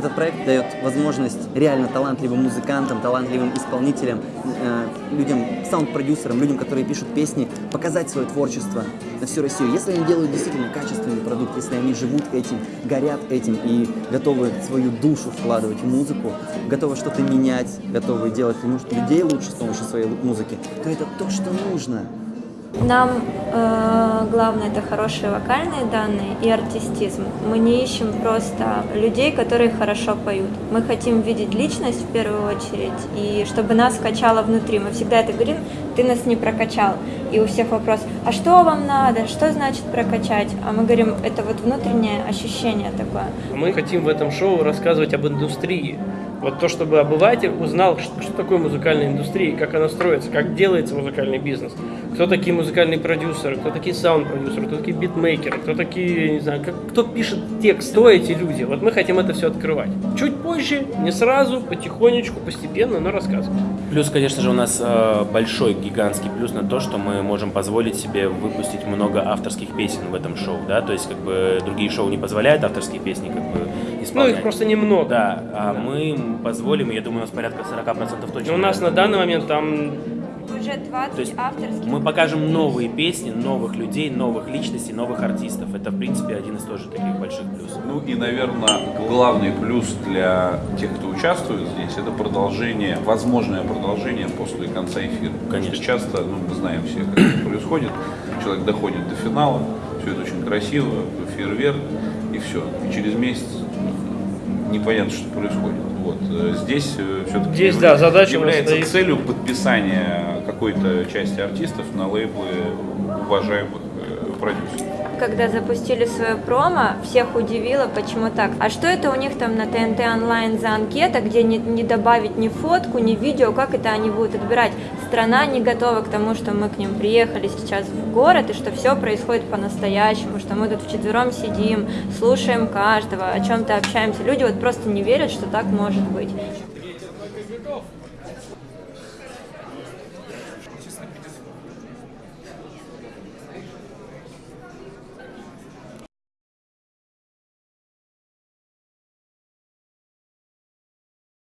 этот проект дает возможность реально талантливым музыкантам, талантливым исполнителям, э, людям, саунд-продюсерам, людям, которые пишут песни, показать свое творчество на всю Россию. Если они делают действительно качественный продукт, если они живут этим, горят этим и готовы свою душу вкладывать в музыку, готовы что-то менять, готовы делать людей лучше с помощью своей музыки, то это то, что нужно. Нам э, главное это хорошие вокальные данные и артистизм. Мы не ищем просто людей, которые хорошо поют. Мы хотим видеть личность в первую очередь, и чтобы нас качало внутри. Мы всегда это говорим, ты нас не прокачал. И у всех вопрос, а что вам надо, что значит прокачать? А мы говорим, это вот внутреннее ощущение такое. Мы хотим в этом шоу рассказывать об индустрии, вот то, чтобы обыватель узнал, что, что такое музыкальная индустрия, как она строится, как делается музыкальный бизнес, кто такие музыкальные продюсеры, кто такие саунд-продюсеры, кто такие битмейкеры, кто такие, не знаю, как, кто пишет текст, кто эти люди. Вот мы хотим это все открывать. Чуть позже, не сразу, потихонечку, постепенно, но рассказывать. Плюс, конечно же, у нас э, большой, гигантский плюс на то, что мы можем позволить себе выпустить много авторских песен в этом шоу, да, то есть как бы другие шоу не позволяют авторские песни как бы исполнять. Ну, их просто немного. Да, а да. мы позволим, я думаю, у нас порядка 40% точно. У нас на данный момент там уже 20 То есть авторских. Мы покажем новые песни, новых людей, новых личностей, новых артистов. Это, в принципе, один из тоже таких больших плюсов. Ну и, наверное, главный плюс для тех, кто участвует здесь, это продолжение, возможное продолжение после конца эфира. Конечно. Потому что часто, ну, мы знаем все, как это происходит, человек доходит до финала, все это очень красиво, фейерверк, и все. И через месяц непонятно, что происходит. Вот. Э, здесь э, все-таки Здесь, да, задача является целью подписания какой-то части артистов на лейблы уважаемых продюсеров когда запустили свое промо, всех удивило, почему так. А что это у них там на ТНТ онлайн за анкета, где не, не добавить ни фотку, ни видео, как это они будут отбирать? Страна не готова к тому, что мы к ним приехали сейчас в город, и что все происходит по-настоящему, что мы тут вчетвером сидим, слушаем каждого, о чем-то общаемся. Люди вот просто не верят, что так может быть.